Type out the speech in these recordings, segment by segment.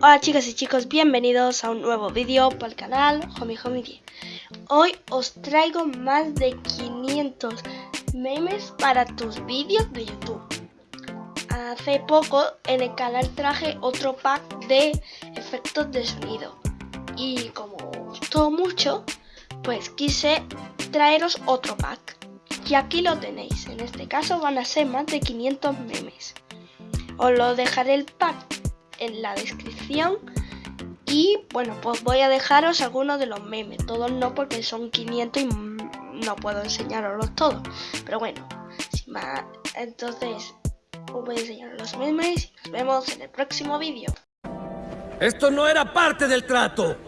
Hola chicas y chicos, bienvenidos a un nuevo vídeo para el canal Homie Homie 10 Hoy os traigo más de 500 memes para tus vídeos de YouTube. Hace poco en el canal traje otro pack de efectos de sonido. Y como gustó mucho, pues quise traeros otro pack. Y aquí lo tenéis, en este caso van a ser más de 500 memes. Os lo dejaré el pack en la descripción. Y bueno pues voy a dejaros algunos de los memes. Todos no porque son 500 y no puedo enseñaroslos todos. Pero bueno sin más entonces os voy a enseñar los memes y nos vemos en el próximo vídeo. Esto no era parte del trato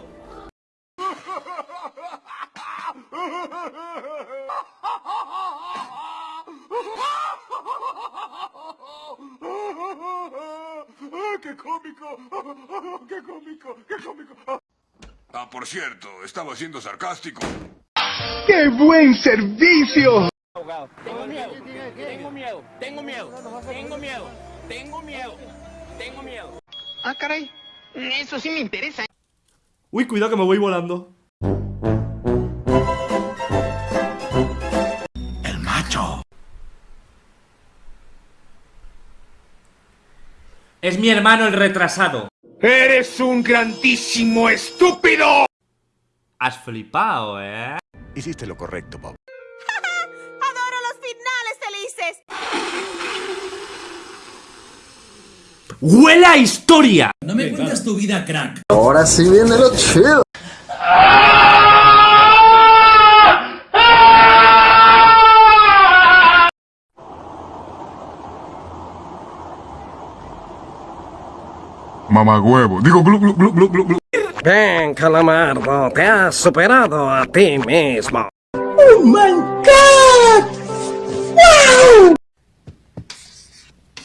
¡Qué cómico! ¡Qué cómico! ¡Qué cómico! Ah, por cierto, estaba siendo sarcástico. ¡Qué buen servicio! Tengo miedo, tengo miedo, tengo miedo, tengo miedo, tengo miedo, tengo miedo. Ah, caray. Eso sí me interesa. Uy, cuidado que me voy volando. Es mi hermano el retrasado. ¡Eres un grandísimo estúpido! Has flipado, ¿eh? Hiciste lo correcto, Bob. ¡Adoro los finales felices! ¡Huele a historia! No me cuentas tu vida, crack. Ahora sí viene lo chido. Mamagüevo. Digo, glu, glu, glu, glu, glu, glu. Ven, Calamardo, te has superado a ti mismo.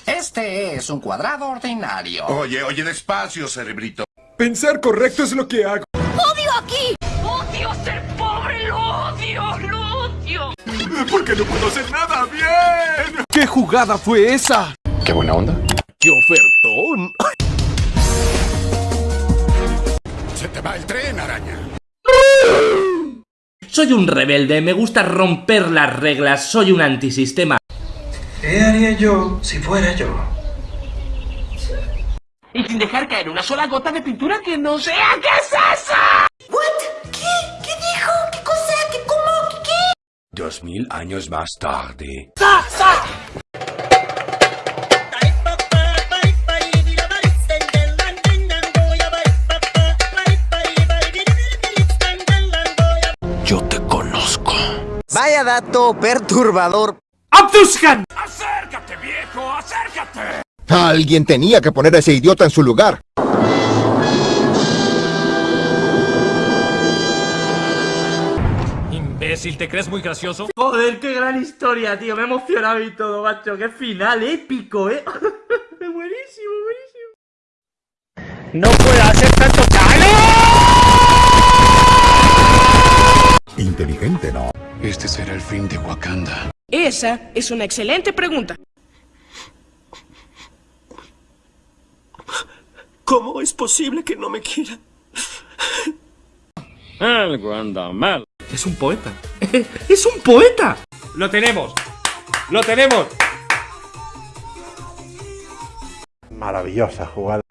Este es un cuadrado ordinario. Oye, oye, despacio, cerebrito. Pensar correcto es lo que hago. ¡Odio aquí! ¡Odio ser pobre! ¡Lo odio! ¡Lo odio! Porque no puedo hacer nada bien. ¿Qué jugada fue esa? Qué buena onda. ¡Qué ofertón! Soy un rebelde, me gusta romper las reglas, soy un antisistema. ¿Qué haría yo si fuera yo? Y sin dejar caer una sola gota de pintura que no sea. ¿Qué es eso? ¿What? ¿Qué? ¿Qué dijo? ¿Qué cosa? ¿Qué cómo? ¿Qué qué? Dos mil años más tarde. Yo Vaya dato perturbador. ¡Abduskan! ¡Acércate, viejo! ¡Acércate! Alguien tenía que poner a ese idiota en su lugar. Imbécil, ¿te crees muy gracioso? Joder, qué gran historia, tío, me he emocionado y todo, macho, qué final épico, ¿eh? buenísimo, buenísimo. No puedo hacer tanto chale. Inteligente, ¿no? Este será el fin de Wakanda. Esa es una excelente pregunta. ¿Cómo es posible que no me quiera? Es un poeta. ¡Es un poeta! ¡Lo tenemos! ¡Lo tenemos! Maravillosa jugada.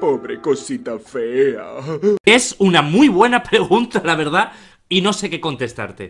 Pobre cosita fea. Es una muy buena pregunta, la verdad, y no sé qué contestarte.